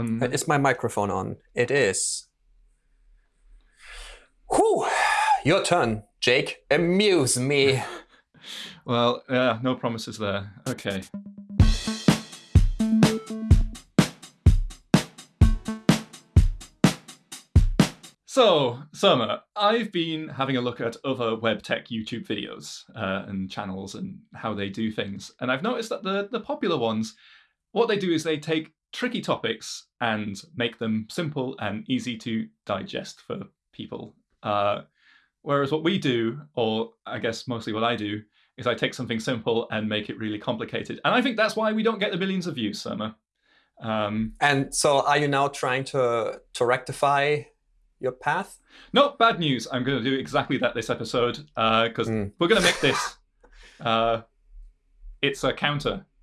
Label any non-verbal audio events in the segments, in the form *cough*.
on. Is my microphone on? It is. Whew. Your turn, Jake. Amuse me. *laughs* well, yeah, no promises there. Okay. So, Surma, I've been having a look at other web tech YouTube videos uh, and channels and how they do things. And I've noticed that the, the popular ones, what they do is they take tricky topics and make them simple and easy to digest for people. Uh, whereas what we do, or I guess mostly what I do, is I take something simple and make it really complicated. And I think that's why we don't get the millions of views, Surma. Um, and so are you now trying to, to rectify your path? No, bad news. I'm going to do exactly that this episode because uh, mm. we're going to make this. Uh, it's a counter. *laughs*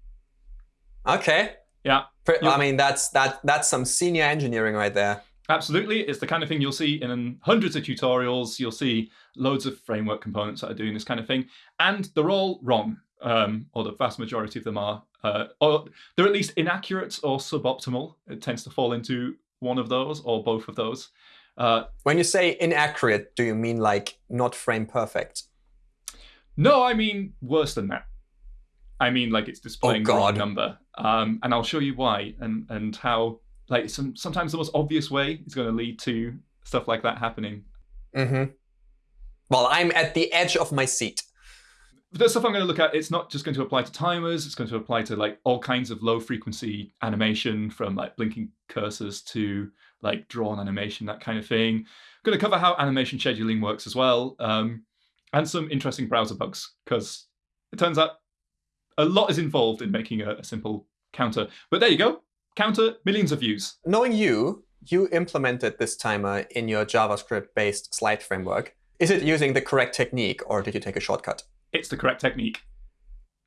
Okay. Yeah. I mean, that's that that's some senior engineering right there. Absolutely. It's the kind of thing you'll see in hundreds of tutorials. You'll see loads of framework components that are doing this kind of thing. And they're all wrong, um, or the vast majority of them are. Uh, or they're at least inaccurate or suboptimal. It tends to fall into one of those or both of those. Uh, when you say inaccurate, do you mean like not frame perfect? No, I mean worse than that. I mean like it's displaying oh, the wrong number. Um, and I'll show you why and, and how like some, sometimes the most obvious way is going to lead to stuff like that happening. Mm -hmm. Well, I'm at the edge of my seat. The stuff I'm going to look at, it's not just going to apply to timers. It's going to apply to like all kinds of low frequency animation from like blinking cursors to like drawn animation, that kind of thing. I'm going to cover how animation scheduling works as well, um, and some interesting browser bugs, because it turns out a lot is involved in making a, a simple counter. But there you go, counter, millions of views. Knowing you, you implemented this timer in your JavaScript-based slide framework. Is it using the correct technique, or did you take a shortcut? It's the correct technique.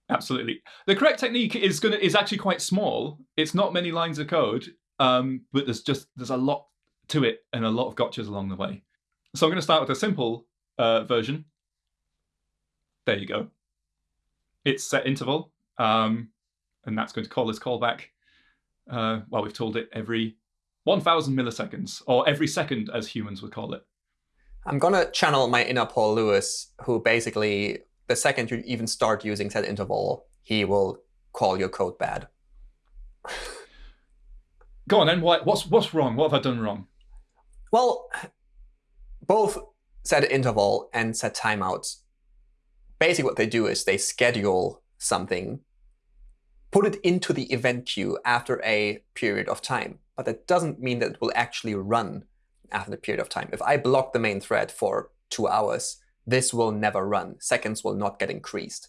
Absolutely. The correct technique is going to is actually quite small. It's not many lines of code. Um, but there's just there's a lot to it and a lot of gotchas along the way. So I'm going to start with a simple uh, version. There you go. It's set interval, um, and that's going to call this callback. Uh, well, we've told it every 1,000 milliseconds, or every second, as humans would call it. I'm going to channel my inner Paul Lewis, who basically, the second you even start using set interval, he will call your code bad. Go on then. What's what's wrong? What have I done wrong? Well, both set interval and set timeouts. Basically, what they do is they schedule something, put it into the event queue after a period of time. But that doesn't mean that it will actually run after the period of time. If I block the main thread for two hours, this will never run. Seconds will not get increased.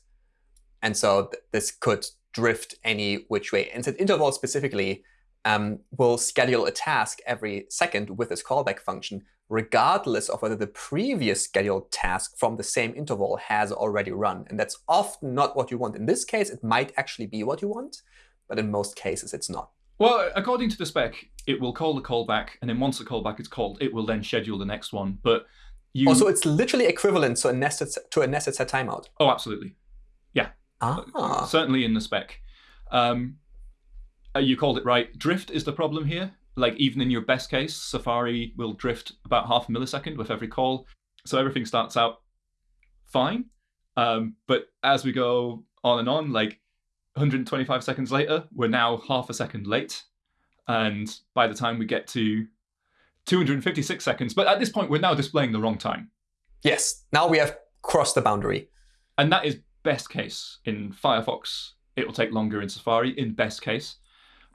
And so th this could drift any which way. And set interval specifically um, will schedule a task every second with this callback function, regardless of whether the previous scheduled task from the same interval has already run. And that's often not what you want. In this case, it might actually be what you want, but in most cases, it's not. Well, according to the spec, it will call the callback, and then once the callback is called, it will then schedule the next one. But you... Oh, so it's literally equivalent to a nested to a nested set timeout. Oh, absolutely. Yeah. Ah. Certainly in the spec. Um, uh, you called it right. Drift is the problem here. Like even in your best case, Safari will drift about half a millisecond with every call. So everything starts out fine. Um, but as we go on and on, like 125 seconds later, we're now half a second late. And by the time we get to 256 seconds, but at this point, we're now displaying the wrong time. Yes, now we have crossed the boundary. And that is best case. In Firefox, it will take longer in Safari, in best case.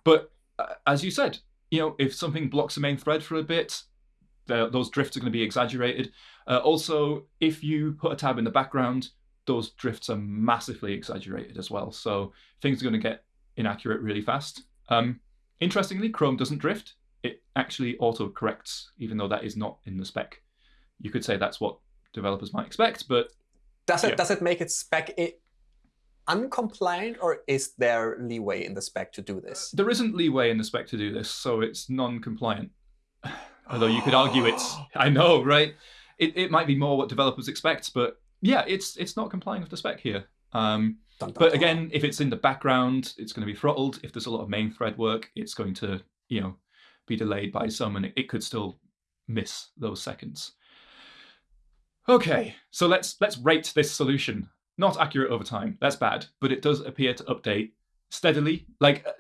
But uh, as you said, you know, if something blocks the main thread for a bit, those drifts are going to be exaggerated. Uh, also, if you put a tab in the background, those drifts are massively exaggerated as well. So things are going to get inaccurate really fast. Um, interestingly, Chrome doesn't drift. It actually auto-corrects, even though that is not in the spec. You could say that's what developers might expect, but does it yeah. does it make it spec uncompliant, or is there leeway in the spec to do this? There isn't leeway in the spec to do this, so it's non-compliant. *sighs* Although you could argue it's, I know, right? It, it might be more what developers expect, but yeah, it's it's not complying with the spec here. Um, dun, dun, but again, if it's in the background, it's going to be throttled. If there's a lot of main thread work, it's going to, you know, be delayed by some, and it, it could still miss those seconds. Okay, so let's let's rate this solution. Not accurate over time. That's bad, but it does appear to update steadily. Like, uh,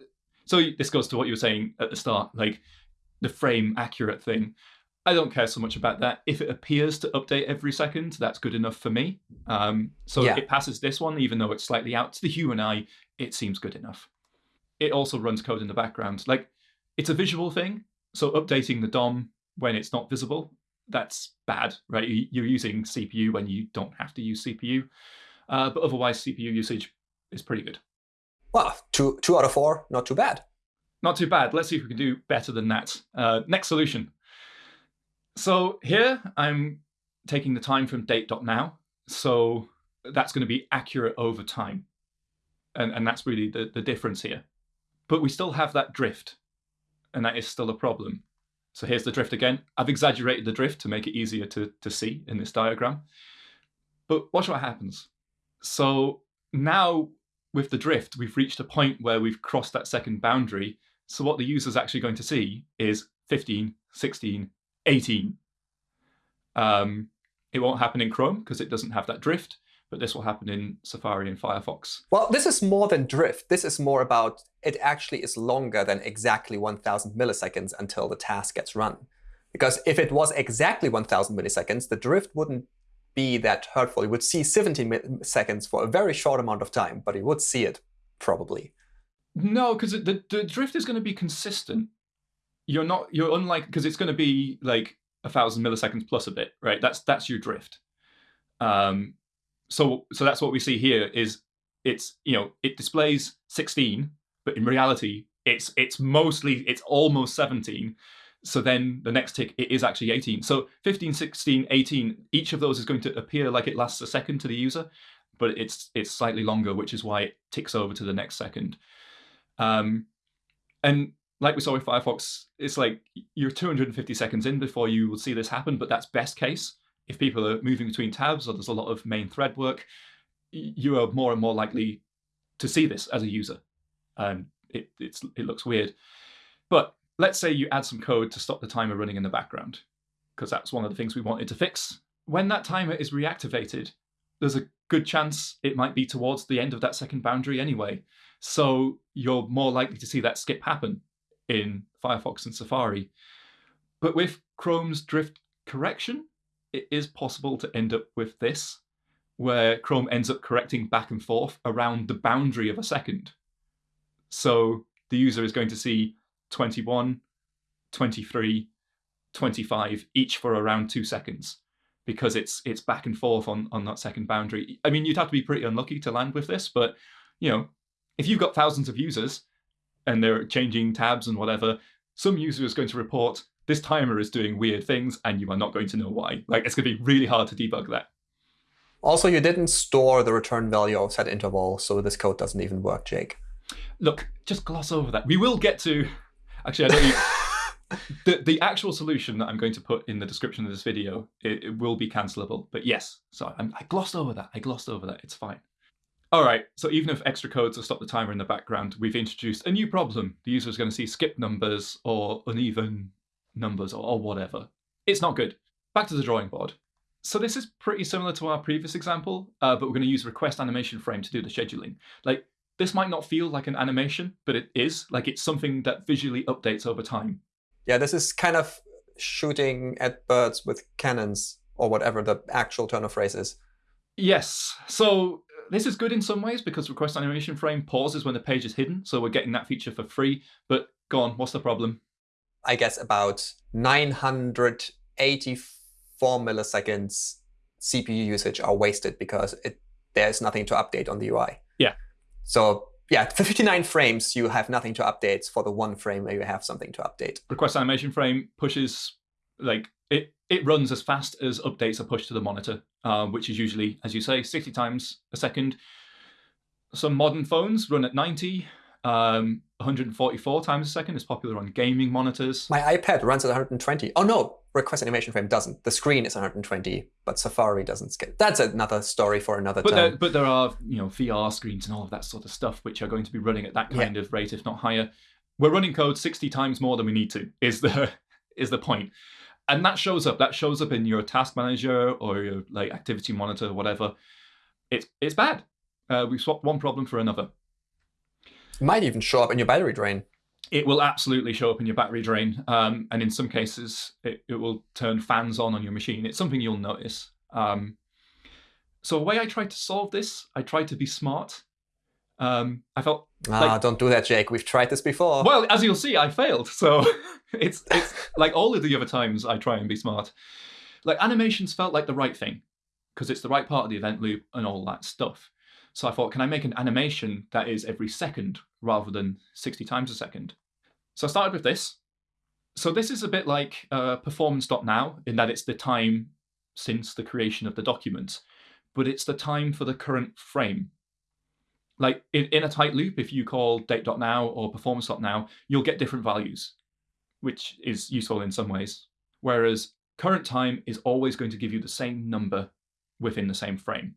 so this goes to what you were saying at the start, like the frame accurate thing. I don't care so much about that. If it appears to update every second, that's good enough for me. Um, so Yeah. it passes this one, even though it's slightly out. To the human eye, it seems good enough. It also runs code in the background. Like, it's a visual thing. So updating the DOM when it's not visible, that's bad, right? You're using CPU when you don't have to use CPU. Uh, but otherwise, CPU usage is pretty good. Well, two two out of four, not too bad. Not too bad. Let's see if we can do better than that. Uh, next solution. So here I'm taking the time from date.now. So that's going to be accurate over time. And, and that's really the, the difference here. But we still have that drift. And that is still a problem. So here's the drift again. I've exaggerated the drift to make it easier to, to see in this diagram. But watch what happens. So now with the drift, we've reached a point where we've crossed that second boundary. So what the user's actually going to see is 15, 16, 18. Um, it won't happen in Chrome because it doesn't have that drift, but this will happen in Safari and Firefox. Well, this is more than drift. This is more about it actually is longer than exactly 1,000 milliseconds until the task gets run. Because if it was exactly 1,000 milliseconds, the drift wouldn't be that hurtful. You would see 17 mi- seconds for a very short amount of time, but you would see it probably. No, because the, the drift is going to be consistent. You're not, you're unlike, because it's going to be like a thousand milliseconds plus a bit, right? That's that's your drift. Um, so so that's what we see here is it's you know it displays 16, but in reality it's it's mostly it's almost 17. So then the next tick it is actually 18. So 15, 16, 18, each of those is going to appear like it lasts a second to the user, but it's it's slightly longer, which is why it ticks over to the next second. Um, and like we saw with Firefox, it's like you're 250 seconds in before you will see this happen, but that's best case. If people are moving between tabs or there's a lot of main thread work, you are more and more likely to see this as a user. Um, it, it looks weird. But let's say you add some code to stop the timer running in the background, because that's one of the things we wanted to fix. When that timer is reactivated, there's a good chance it might be towards the end of that second boundary anyway. So you're more likely to see that skip happen in Firefox and Safari. But with Chrome's drift correction, it is possible to end up with this, where Chrome ends up correcting back and forth around the boundary of a second. So the user is going to see 21, 23, 25, each for around two seconds because it's it's back and forth on, on that second boundary. I mean, you'd have to be pretty unlucky to land with this, but you know, if you've got thousands of users and they're changing tabs and whatever, some user is going to report this timer is doing weird things and you are not going to know why. Like it's going to be really hard to debug that. Also, you didn't store the return value of set interval, so this code doesn't even work, Jake. Look, just gloss over that. We will get to. Actually, I don't. Even, *laughs* the the actual solution that I'm going to put in the description of this video it, it will be cancelable. But yes, sorry, I'm, I glossed over that. I glossed over that. It's fine. All right. So even if extra codes will stop the timer in the background, we've introduced a new problem. The user is going to see skip numbers or uneven numbers or, or whatever. It's not good. Back to the drawing board. So this is pretty similar to our previous example, uh, but we're going to use request animation frame to do the scheduling. Like this might not feel like an animation, but it is. Like it's something that visually updates over time. Yeah, this is kind of shooting at birds with cannons, or whatever the actual turn of phrase is. Yes. So this is good in some ways because request animation frame pauses when the page is hidden. So we're getting that feature for free. But go on, what's the problem? I guess about 984 milliseconds CPU usage are wasted because it, there's nothing to update on the UI. So yeah, for 59 frames, you have nothing to update. For the one frame where you have something to update. Request animation frame pushes like it it runs as fast as updates are pushed to the monitor, uh, which is usually, as you say, 60 times a second. Some modern phones run at 90. Um, 144 times a second is popular on gaming monitors. My iPad runs at 120. Oh no, request animation frame doesn't. The screen is 120, but Safari doesn't scale. That's another story for another But time. there, but there are you know VR screens and all of that sort of stuff which are going to be running at that Yeah. kind of rate, if not higher. we're running code 60 times more than we need to, is the *laughs* is the point. And that shows up. That shows up in your task manager or your like activity monitor, whatever. It's it's bad. Uh, we swapped one problem for another. It might even show up in your battery drain. It will absolutely show up in your battery drain, um, and in some cases, it, it will turn fans on on your machine. It's something you'll notice. Um, so the way I tried to solve this, I tried to be smart. Um, I felt Ah, like, don't do that, Jake. We've tried this before. well, as you'll see, I failed. So *laughs* it's it's like all of the other times I try and be smart. Like animations felt like the right thing because it's the right part of the event loop and all that stuff. So I thought, can I make an animation that is every second rather than 60 times a second? So I started with this. So this is a bit like uh, performance.now in that it's the time since the creation of the document, but it's the time for the current frame. Like in, in a tight loop, if you call date.now or performance.now, you'll get different values, which is useful in some ways. Whereas current time is always going to give you the same number within the same frame.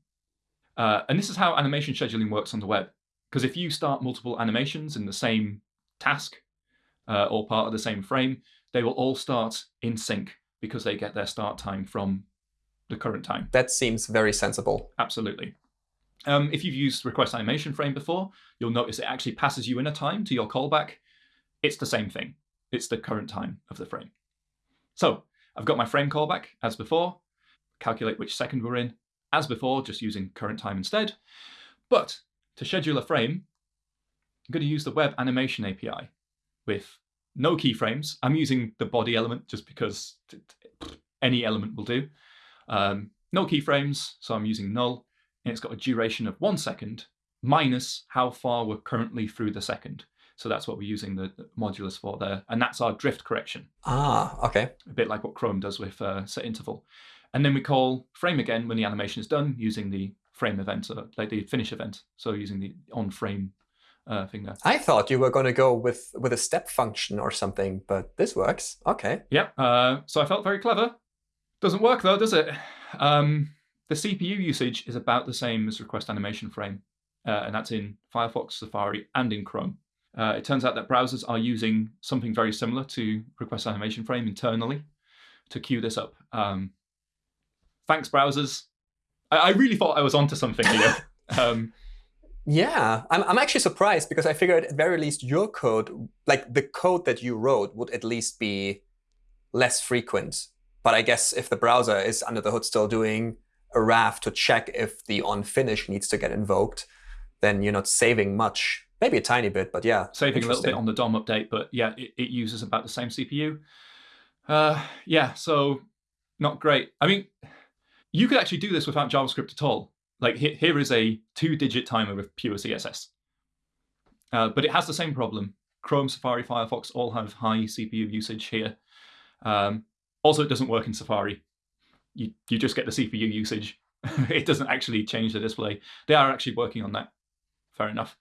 Uh, and this is how animation scheduling works on the web. Because if you start multiple animations in the same task uh, or part of the same frame, they will all start in sync because they get their start time from the current time. that seems very sensible. Absolutely. Um, if you've used request animation frame before, you'll notice it actually passes you in a time to your callback. It's the same thing. It's the current time of the frame. So I've got my frame callback as before, calculate which second we're in, as before, just using current time instead. But to schedule a frame, I'm going to use the web animation API with no keyframes. I'm using the body element just because any element will do. Um, no keyframes, so I'm using null, and it's got a duration of one second minus how far we're currently through the second. So that's what we're using the the modulus for there, and that's our drift correction Ah, okay. a bit like what Chrome does with uh, set interval. And then we call frame again when the animation is done using the frame event, uh, like the finish event. So using the on frame uh, thing there. I thought you were going to go with with a step function or something, but this works. Okay. Yeah. Uh, so I felt very clever. Doesn't work though, does it? Um, the CPU usage is about the same as request animation frame, uh, and that's in Firefox, Safari, and in Chrome. Uh, it turns out that browsers are using something very similar to request animation frame internally to queue this up. Um, thanks, browsers. I, I really thought I was onto something here. *laughs* um, Yeah, I'm, I'm actually surprised because I figured at very least your code, like the code that you wrote, would at least be less frequent. But I guess if the browser is under the hood still doing a RAF to check if the on finish needs to get invoked, then you're not saving much. Maybe a tiny bit, but yeah. saving a little bit on the DOM update, but yeah, it, it uses about the same CPU. Uh, yeah, so not great. I mean, you could actually do this without JavaScript at all. Like he- here is a two-digit timer with pure CSS, uh, but it has the same problem. Chrome, Safari, Firefox all have high CPU usage here. Um, also, it doesn't work in Safari. You you just get the CPU usage. *laughs* it doesn't actually change the display. They are actually working on that. Fair enough.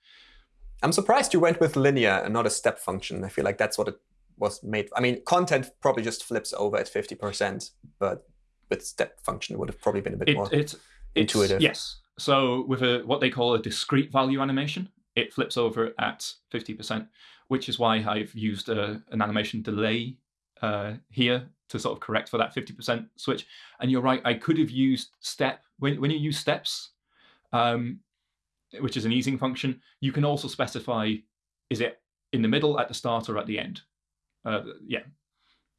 I'm surprised you went with linear and not a step function. I feel like that's what it was made. I mean, content probably just flips over at 50%, but with step function it would have probably been a bit it, more. it's, intuitive. Yes. So with a what they call a discrete value animation, it flips over at 50%, which is why I've used a, an animation delay uh, here to sort of correct for that 50% switch. And you're right, I could have used step. When, when you use steps, um, which is an easing function, you can also specify is it in the middle, at the start, or at the end. Uh, yeah.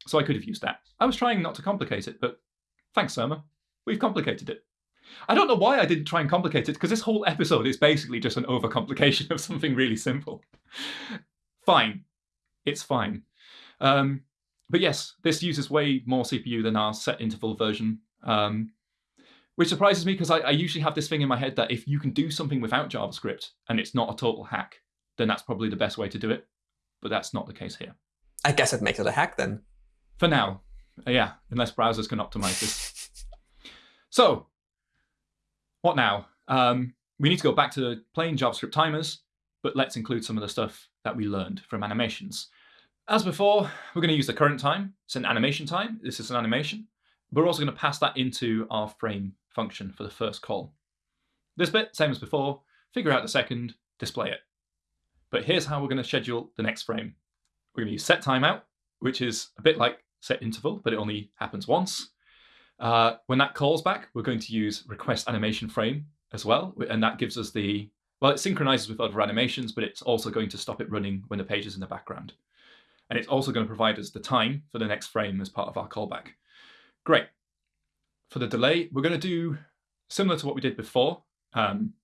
So I could have used that. I was trying not to complicate it, but thanks, Surma. We've complicated it. I don't know why I didn't try and complicate it, because this whole episode is basically just an overcomplication of something really simple. fine. It's fine. Um, but yes, this uses way more CPU than our set interval version, um, which surprises me because I, I usually have this thing in my head that if you can do something without JavaScript and it's not a total hack, then that's probably the best way to do it. But that's not the case here. I guess it makes it a hack then. For now. Uh, yeah, unless browsers can optimize this. so, what now? Um, we need to go back to plain JavaScript timers, but let's include some of the stuff that we learned from animations. As before, we're going to use the current time. It's an animation time. This is an animation. We're also going to pass that into our frame function for the first call. This bit, same as before, figure out the second, display it. But here's how we're going to schedule the next frame. We're going to use set timeout, which is a bit like set interval, but it only happens once. Uh, when that calls back, we're going to use request animation frame as well, and that gives us the well, it synchronizes with other animations, but it's also going to stop it running when the page is in the background. And it's also going to provide us the time for the next frame as part of our callback. Great. For the delay, we're going to do similar to what we did before. Um,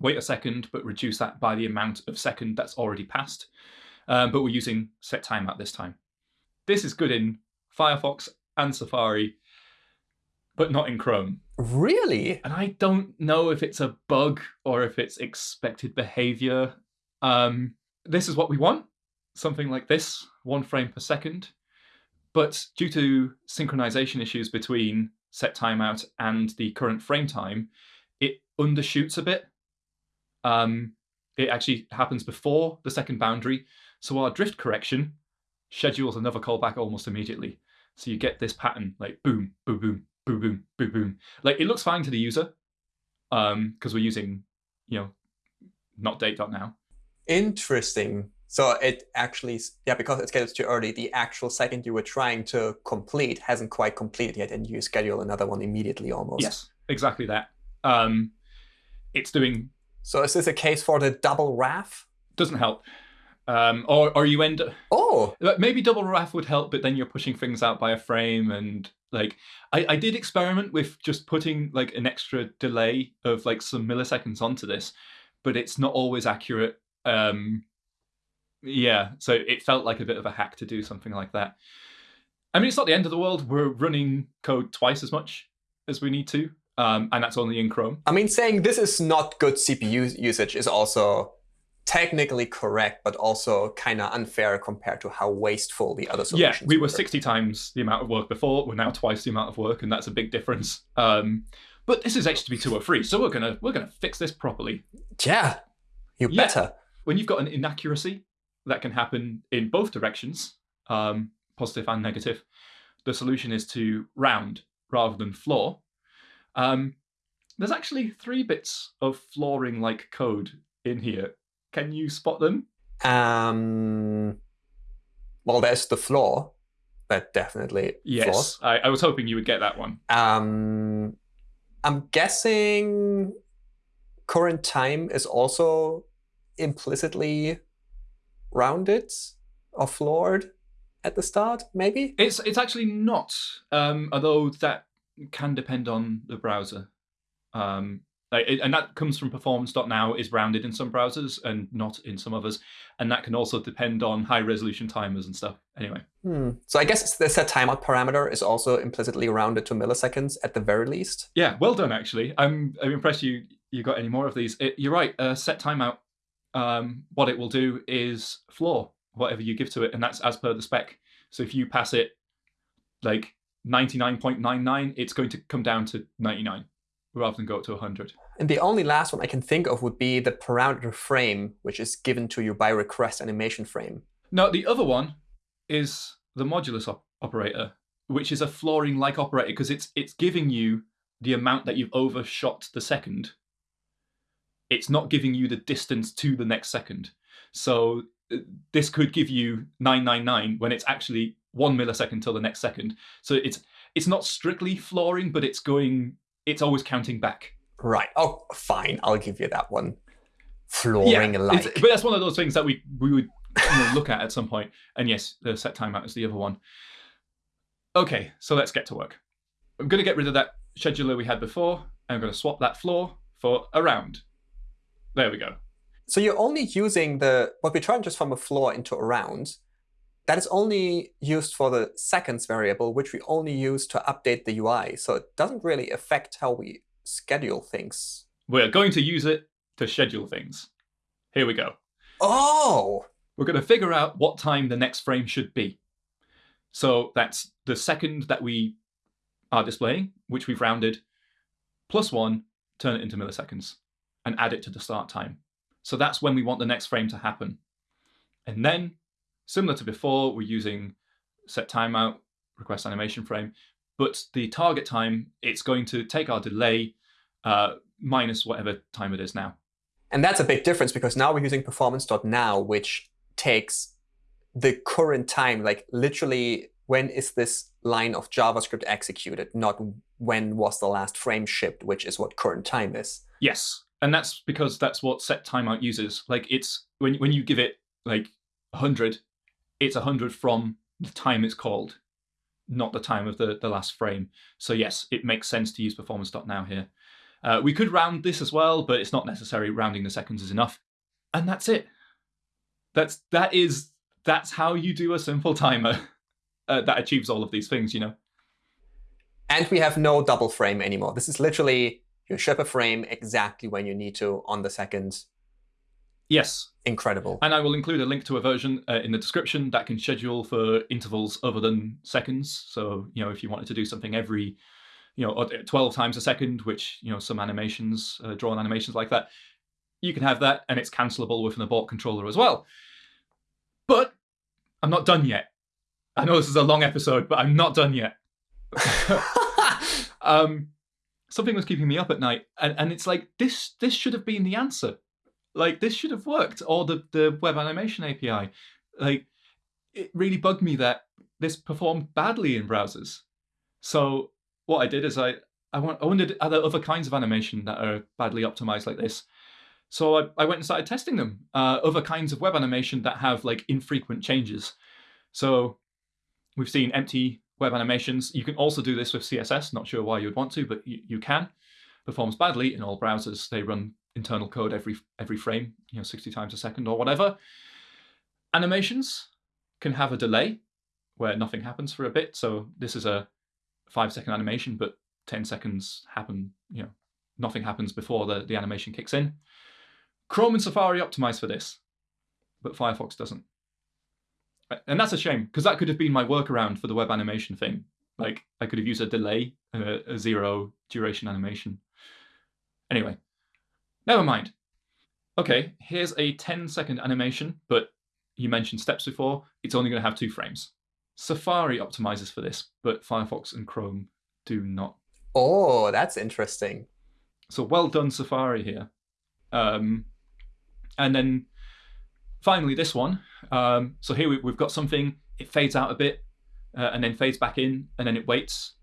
wait a second, but reduce that by the amount of second that's already passed. Um, but we're using set timeout this time. This is good in Firefox and Safari, but not in Chrome. Really? And I don't know if it's a bug or if it's expected behavior. Um, this is what we want, something like this, one frame per second. But due to synchronization issues between set timeout and the current frame time, it undershoots a bit. Um, it actually happens before the second boundary. So our drift correction schedules another callback almost immediately. So you get this pattern like boom, boom, boom, boom, boom, boom, boom. Like it looks fine to the user um, because we're using, you know, not date.now. Interesting. So it actually, yeah, because it's scheduled too early, the actual second you were trying to complete hasn't quite completed yet, and you schedule another one immediately almost. Yes, exactly that. Um, it's doing. So is this a case for the double RAF? Doesn't help. Um, or, or you end oh maybe double RAF would help, but then you're pushing things out by a frame and like I, I did experiment with just putting like an extra delay of like some milliseconds onto this, but it's not always accurate. Um, yeah, so it felt like a bit of a hack to do something like that. I mean, it's not the end of the world. We're running code twice as much as we need to, um, and that's only in Chrome. I mean, saying this is not good CPU usage is also technically correct, but also kind of unfair compared to how wasteful the other solutions Yeah, we were, were 60 times the amount of work before. We're now twice the amount of work, and that's a big difference. Um, but this is HTTP 203, so we're gonna we're gonna fix this properly. Yeah, you yeah. better. When you've got an inaccuracy that can happen in both directions, um, positive and negative, the solution is to round rather than floor. Um, there's actually three bits of flooring like code in here can you spot them? Um, well, there's the floor. That definitely yes. I, I, was hoping you would get that one. Um, I'm guessing current time is also implicitly rounded or floored at the start, maybe? It's it's actually not, um, although that can depend on the browser. Um, and that comes from performance.now is rounded in some browsers and not in some others. And that can also depend on high resolution timers and stuff. Anyway. Hmm. So I guess the set timeout parameter is also implicitly rounded to milliseconds at the very least. Yeah, well done, actually. I'm, I'm impressed you, you got any more of these. It, you're right. Uh, set timeout, um, what it will do is floor whatever you give to it. And that's as per the spec. So if you pass it like 99.99, it's going to come down to 99 rather than go up to 100. And the only last one I can think of would be the parameter frame, which is given to you by request animation frame. Now, the other one is the modulus op operator, which is a flooring-like operator because it's it's giving you the amount that you've overshot the second. It's not giving you the distance to the next second. So uh, this could give you 999 when it's actually one millisecond till the next second. So it's it's not strictly flooring, but it's going it's always counting back. Right. Oh, fine. I'll give you that one. Flooring yeah, like. But that's one of those things that we we would you know, look at at some point. And yes, the set timeout is the other one. Okay, so let's get to work. I'm going to get rid of that scheduler we had before. I'm going to swap that floor for a round. There we go. So you're only using the what we turned just from a floor into a round. That is only used for the seconds variable, which we only use to update the UI. So it doesn't really affect how we schedule things. We're going to use it to schedule things. Here we go. Oh! We're going to figure out what time the next frame should be. So that's the second that we are displaying, which we've rounded, plus one, turn it into milliseconds, and add it to the start time. So that's when we want the next frame to happen. And then Similar to before, we're using set timeout, request animation frame, but the target time, it's going to take our delay uh, minus whatever time it is now. And that's a big difference because now we're using performance.now, which takes the current time, like literally when is this line of JavaScript executed, not when was the last frame shipped, which is what current time is. Yes, and that's because that's what set timeout uses. Like it's when when you give it like 100, it's 100 from the time it's called, not the time of the, the last frame. So yes, it makes sense to use performance.now here. Uh, we could round this as well, but it's not necessary. Rounding the seconds is enough. And that's it. That's that is that's how you do a simple timer *laughs* uh, that achieves all of these things, you know. And we have no double frame anymore. This is literally you ship a frame exactly when you need to on the second. Yes. Incredible. And I will include a link to a version uh, in the description that can schedule for intervals other than seconds. So, you know, if you wanted to do something every, you know, 12 times a second, which, you know, some animations, uh, drawn animations like that, you can have that and it's cancelable with an abort controller as well. But I'm not done yet. I know this is a long episode, but I'm not done yet. *laughs* *laughs* um, something was keeping me up at night, and, and it's like this. This should have been the answer. Like this should have worked, or the the web animation API. Like it really bugged me that this performed badly in browsers. So what I did is I I, want, I wondered are there other kinds of animation that are badly optimized like this. So I, I went and started testing them. Uh, other kinds of web animation that have like infrequent changes. So we've seen empty web animations. You can also do this with CSS. Not sure why you'd want to, but you, you can. Performs badly in all browsers. They run internal code every every frame, you know, 60 times a second or whatever. Animations can have a delay where nothing happens for a bit. So this is a five second animation, but 10 seconds happen, you know, nothing happens before the, the animation kicks in. Chrome and Safari optimize for this, but Firefox doesn't. And that's a shame, because that could have been my workaround for the web animation thing. Like, I could have used a delay, a, a zero duration animation. Anyway, never mind. Okay, here's a 10 second animation, but you mentioned steps before. It's only going to have two frames. Safari optimizes for this, but Firefox and Chrome do not. Oh, that's interesting. So well done, Safari here. Um, and then finally, this one. Um, so here we, have got something, it fades out a bit uh, and then fades back in and then it waits.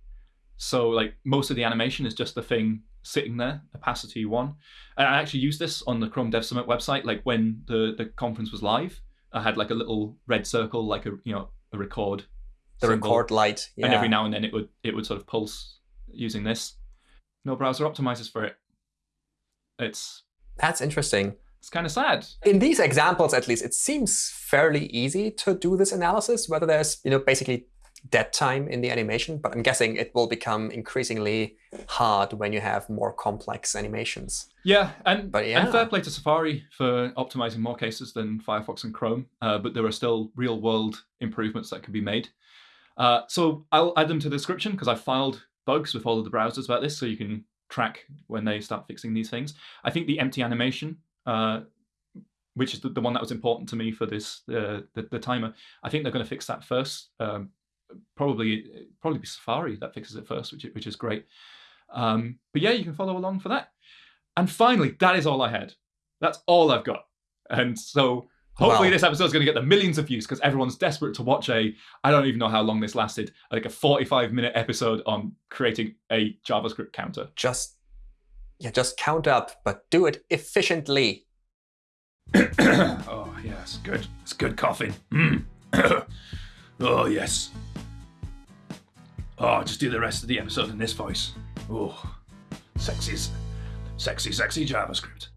So like most of the animation is just the thing sitting there, opacity one. And I actually used this on the Chrome Dev Summit website. Like when the, the conference was live, I had like a little red circle, like a, you know, a record. The symbol. record light. Yeah. And every now and then it would, it would sort of pulse using this. No browser optimizes for it. It's that's interesting. It's kind of sad. In these examples, at least, it seems fairly easy to do this analysis, whether there's you know basically dead time in the animation, but I'm guessing it will become increasingly hard when you have more complex animations. Yeah, and, but yeah. and fair play to Safari for optimizing more cases than Firefox and Chrome, uh, but there are still real world improvements that can be made. Uh, so I'll add them to the description because I filed bugs with all of the browsers about this, so you can track when they start fixing these things. I think the empty animation uh, which is the, the, one that was important to me for this uh, the, the timer. I think they're going to fix that first. Um, probably probably be Safari that fixes it first, which which is great. Um, but yeah, you can follow along for that. And finally, that is all I had. That's all I've got. And so hopefully wow. this episode is going to get the millions of views because everyone's desperate to watch a, I don't even know how long this lasted, like a 45 minute episode on creating a JavaScript counter. Just yeah, just count up, but do it efficiently. *clears throat* oh, yes, good. It's good coughing. Mm. *coughs* oh, yes. Oh, just do the rest of the episode in this voice. Oh, sexy, sexy, sexy JavaScript.